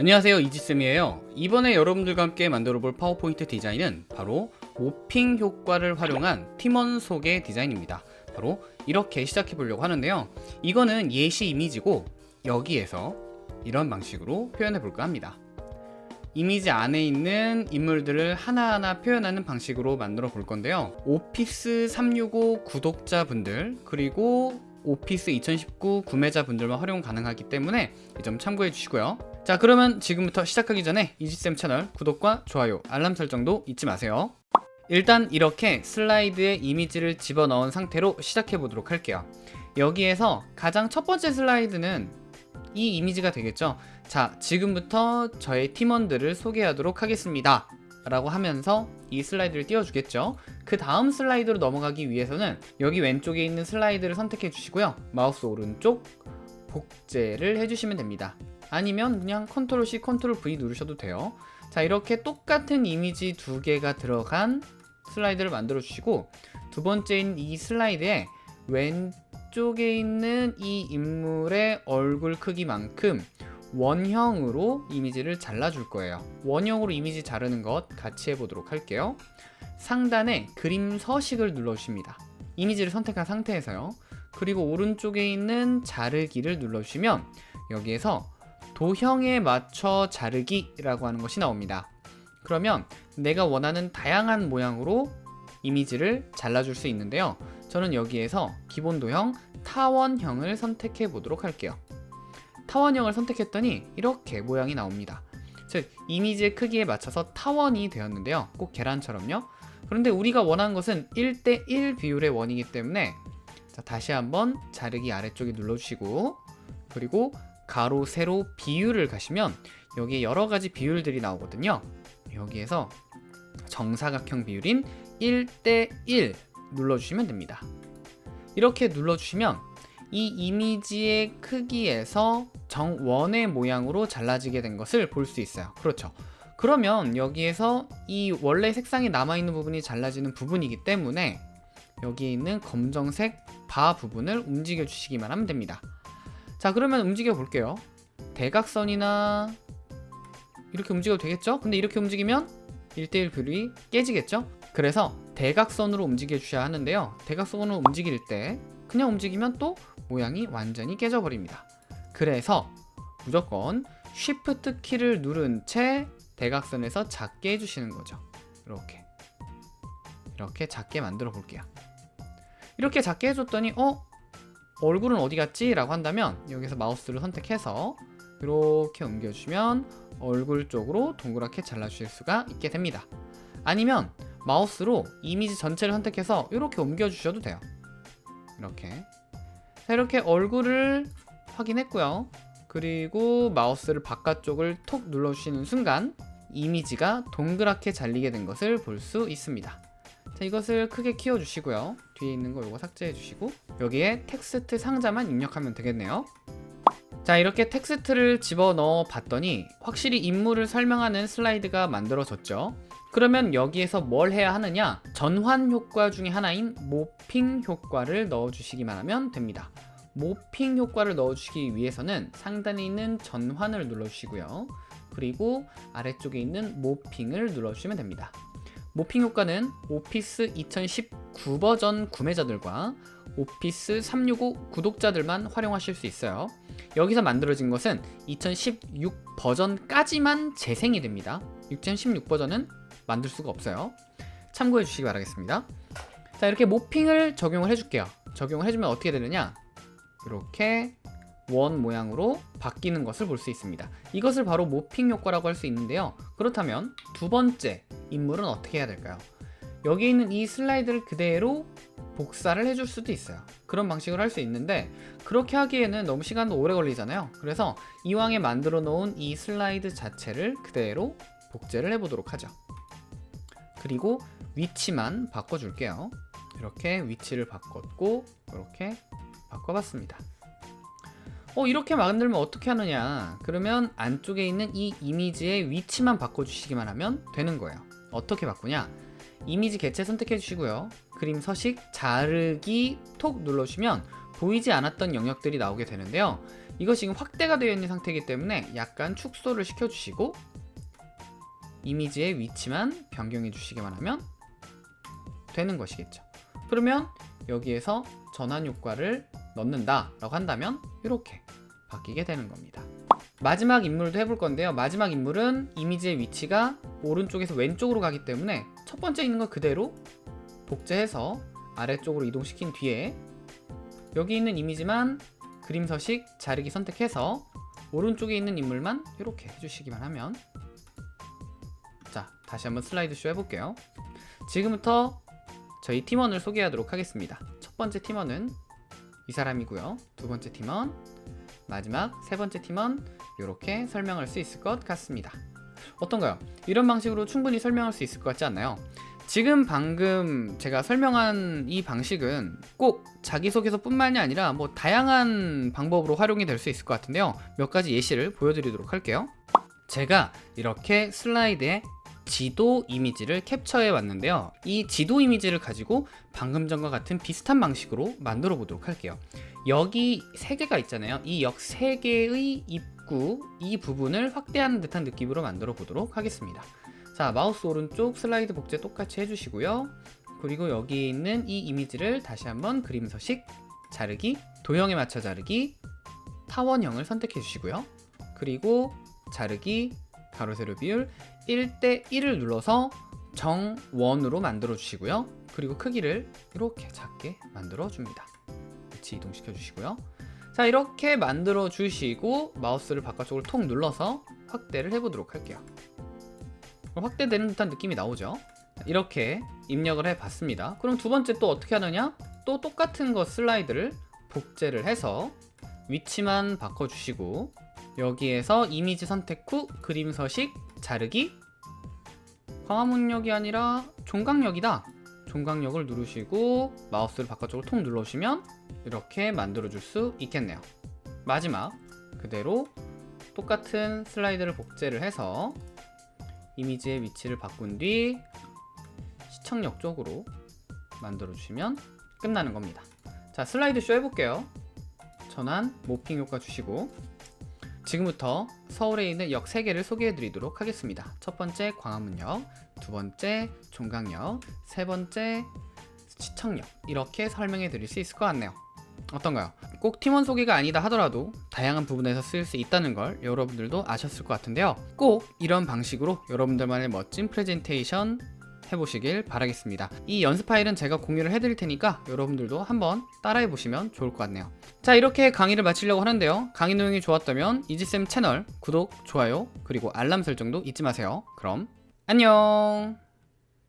안녕하세요 이지쌤이에요. 이번에 여러분들과 함께 만들어 볼 파워포인트 디자인은 바로 모핑 효과를 활용한 팀원 소개 디자인입니다. 바로 이렇게 시작해 보려고 하는데요. 이거는 예시 이미지고 여기에서 이런 방식으로 표현해 볼까 합니다. 이미지 안에 있는 인물들을 하나하나 표현하는 방식으로 만들어 볼 건데요. 오피스 365 구독자분들 그리고 오피스 2019 구매자분들만 활용 가능하기 때문에 이 점 참고해 주시고요 자 그러면 지금부터 시작하기 전에 이지쌤 채널 구독과 좋아요 알람 설정도 잊지 마세요. 일단 이렇게 슬라이드에 이미지를 집어넣은 상태로 시작해 보도록 할게요. 여기에서 가장 첫 번째 슬라이드는 이 이미지가 되겠죠? 자 지금부터 저의 팀원들을 소개하도록 하겠습니다. 라고 하면서 이 슬라이드를 띄워주겠죠? 그 다음 슬라이드로 넘어가기 위해서는 여기 왼쪽에 있는 슬라이드를 선택해 주시고요. 마우스 오른쪽 복제를 해주시면 됩니다 아니면 그냥 control C, control V 누르셔도 돼요. 자 이렇게 똑같은 이미지 두 개가 들어간 슬라이드를 만들어 주시고 두 번째인 이 슬라이드에 왼쪽에 있는 이 인물의 얼굴 크기만큼 원형으로 이미지를 잘라 줄 거예요. 원형으로 이미지 자르는 것 같이 해보도록 할게요. 상단에 그림 서식을 눌러 주십니다. 이미지를 선택한 상태에서요. 그리고 오른쪽에 있는 자르기를 눌러주시면 여기에서 도형에 맞춰 자르기 라고 하는 것이 나옵니다. 그러면 내가 원하는 다양한 모양으로 이미지를 잘라줄 수 있는데요. 저는 여기에서 기본 도형 타원형을 선택해 보도록 할게요. 타원형을 선택했더니 이렇게 모양이 나옵니다. 즉 이미지의 크기에 맞춰서 타원이 되었는데요. 꼭 계란처럼요. 그런데 우리가 원하는 것은 1대1 비율의 원이기 때문에 자, 다시 한번 자르기 아래쪽에 눌러주시고 그리고 가로 세로 비율을 가시면 여기에 여러가지 비율들이 나오거든요. 여기에서 정사각형 비율인 1대1 눌러주시면 됩니다. 이렇게 눌러주시면 이 이미지의 크기에서 정원의 모양으로 잘라지게 된 것을 볼 수 있어요. 그렇죠? 그러면 여기에서 이 원래 색상이 남아있는 부분이 잘라지는 부분이기 때문에 여기에 있는 검정색 바 부분을 움직여 주시기만 하면 됩니다 자 그러면 움직여 볼게요 대각선이나 이렇게 움직여도 되겠죠? 근데 이렇게 움직이면 1대1 비율이 깨지겠죠? 그래서 대각선으로 움직여 주셔야 하는데요 대각선으로 움직일 때 그냥 움직이면 또 모양이 완전히 깨져 버립니다 그래서 무조건 Shift 키를 누른 채 대각선에서 작게 해주시는 거죠 이렇게 이렇게 작게 만들어 볼게요 이렇게 작게 해줬더니 어? 얼굴은 어디 갔지? 라고 한다면 여기서 마우스를 선택해서 이렇게 옮겨주시면 얼굴 쪽으로 동그랗게 잘라주실 수가 있게 됩니다. 아니면 마우스로 이미지 전체를 선택해서 이렇게 옮겨주셔도 돼요. 이렇게. 자 이렇게 얼굴을 확인했고요. 그리고 마우스를 바깥쪽을 톡 눌러주시는 순간 이미지가 동그랗게 잘리게 된 것을 볼 수 있습니다. 자 이것을 크게 키워주시고요 뒤에 있는 거 이거 삭제해 주시고 여기에 텍스트 상자만 입력하면 되겠네요. 자 이렇게 텍스트를 집어넣어 봤더니 확실히 인물을 설명하는 슬라이드가 만들어졌죠. 그러면 여기에서 뭘 해야 하느냐? 전환 효과 중에 하나인 morphing 효과를 넣어 주시기만 하면 됩니다. 모핑 효과를 넣어 주시기 위해서는 상단에 있는 전환을 눌러 주시고요. 그리고 아래쪽에 있는 모핑을 눌러 주시면 됩니다. 모핑 효과는 오피스 2019 버전 구매자들과 오피스 365 구독자들만 활용하실 수 있어요. 여기서 만들어진 것은 2016 버전까지만 재생이 됩니다. 2016 버전은 만들 수가 없어요. 참고해 주시기 바라겠습니다. 자 이렇게 모핑을 적용을 해줄게요. 적용을 해주면 어떻게 되느냐? 이렇게 원 모양으로 바뀌는 것을 볼 수 있습니다. 이것을 바로 모핑 효과라고 할 수 있는데요. 그렇다면 두 번째 인물은 어떻게 해야 될까요 여기 있는 이 슬라이드를 그대로 복사를 해줄 수도 있어요. 그런 방식으로 할 수 있는데 그렇게 하기에는 너무 시간도 오래 걸리잖아요. 그래서 이왕에 만들어 놓은 이 슬라이드 자체를 그대로 복제를 해 보도록 하죠. 그리고 위치만 바꿔줄게요. 이렇게 위치를 바꿨고 이렇게 바꿔봤습니다. 어 이렇게 만들면 어떻게 하느냐? 그러면 안쪽에 있는 이 이미지의 위치만 바꿔주시기만 하면 되는 거예요. 어떻게 바꾸냐 이미지 개체 선택해 주시고요 그림 서식 자르기 톡 눌러주시면 보이지 않았던 영역들이 나오게 되는데요 이것이 지금 확대가 되어 있는 상태이기 때문에 약간 축소를 시켜주시고 이미지의 위치만 변경해 주시기만 하면 되는 것이겠죠. 그러면 여기에서 전환 효과를 넣는다 라고 한다면 이렇게 바뀌게 되는 겁니다. 마지막 인물도 해볼 건데요. 마지막 인물은 이미지의 위치가 오른쪽에서 왼쪽으로 가기 때문에 첫 번째 있는 걸 그대로 복제해서 아래쪽으로 이동시킨 뒤에 여기 있는 이미지만 그림 서식 자르기 선택해서 오른쪽에 있는 인물만 이렇게 해주시기만 하면 자 다시 한번 슬라이드 쇼 해볼게요. 지금부터 저희 팀원을 소개하도록 하겠습니다. 첫 번째 팀원은 이 사람이고요. 두 번째 팀원 마지막 세 번째 팀원 이렇게 설명할 수 있을 것 같습니다. 어떤가요? 이런 방식으로 충분히 설명할 수 있을 것 같지 않나요? 지금 방금 제가 설명한 이 방식은 꼭 자기소개서 뿐만이 아니라 뭐 다양한 방법으로 활용이 될 수 있을 것 같은데요. 몇 가지 예시를 보여드리도록 할게요. 제가 이렇게 슬라이드에 지도 이미지를 캡처해 왔는데요. 이 지도 이미지를 가지고 방금 전과 같은 비슷한 방식으로 만들어 보도록 할게요. 여기 세 개가 있잖아요. 이역세 개의 입구 이 부분을 확대하는 듯한 느낌으로 만들어 보도록 하겠습니다. 자 마우스 오른쪽 슬라이드 복제 똑같이 해주시고요. 그리고 여기 있는 이 이미지를 다시 한번 그림 서식 자르기 도형에 맞춰 자르기 타원형을 선택해 주시고요. 그리고 자르기 가로 세로 비율 1대 1을 눌러서 정원으로 만들어 주시고요. 그리고 크기를 이렇게 작게 만들어 줍니다. 위치 이동시켜 주시고요 자 이렇게 만들어 주시고 마우스를 바깥쪽으로 톡 눌러서 확대를 해 보도록 할게요. 확대되는 듯한 느낌이 나오죠? 이렇게 입력을 해 봤습니다. 그럼 두 번째 또 어떻게 하느냐? 또 똑같은 거 슬라이드를 복제를 해서 위치만 바꿔주시고 여기에서 이미지 선택 후 그림 서식 자르기. 광화문역이 아니라 종강역이다 종강역을 누르시고 마우스를 바깥쪽으로 통 눌러주시면 이렇게 만들어 줄 수 있겠네요. 마지막 그대로 똑같은 슬라이드를 복제를 해서 이미지의 위치를 바꾼 뒤 시청역 쪽으로 만들어 주시면 끝나는 겁니다. 자 슬라이드 쇼 해볼게요. 전환 모핑 효과 주시고 지금부터 서울에 있는 역 3개를 소개해 드리도록 하겠습니다. 첫 번째 광화문역 두 번째 종강역 세 번째 시청역 이렇게 설명해 드릴 수 있을 것 같네요. 어떤가요? 꼭 팀원 소개가 아니다 하더라도 다양한 부분에서 쓰일 수 있다는 걸 여러분들도 아셨을 것 같은데요. 꼭 이런 방식으로 여러분들만의 멋진 프레젠테이션 해보시길 바라겠습니다. 이 연습 파일은 제가 공유를 해드릴 테니까 여러분들도 한번 따라해 보시면 좋을 것 같네요. 자 이렇게 강의를 마치려고 하는데요. 강의 내용이 좋았다면 이지쌤 채널 구독, 좋아요 그리고 알람 설정도 잊지 마세요. 그럼 안녕